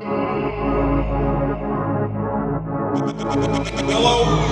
Hello. Hello.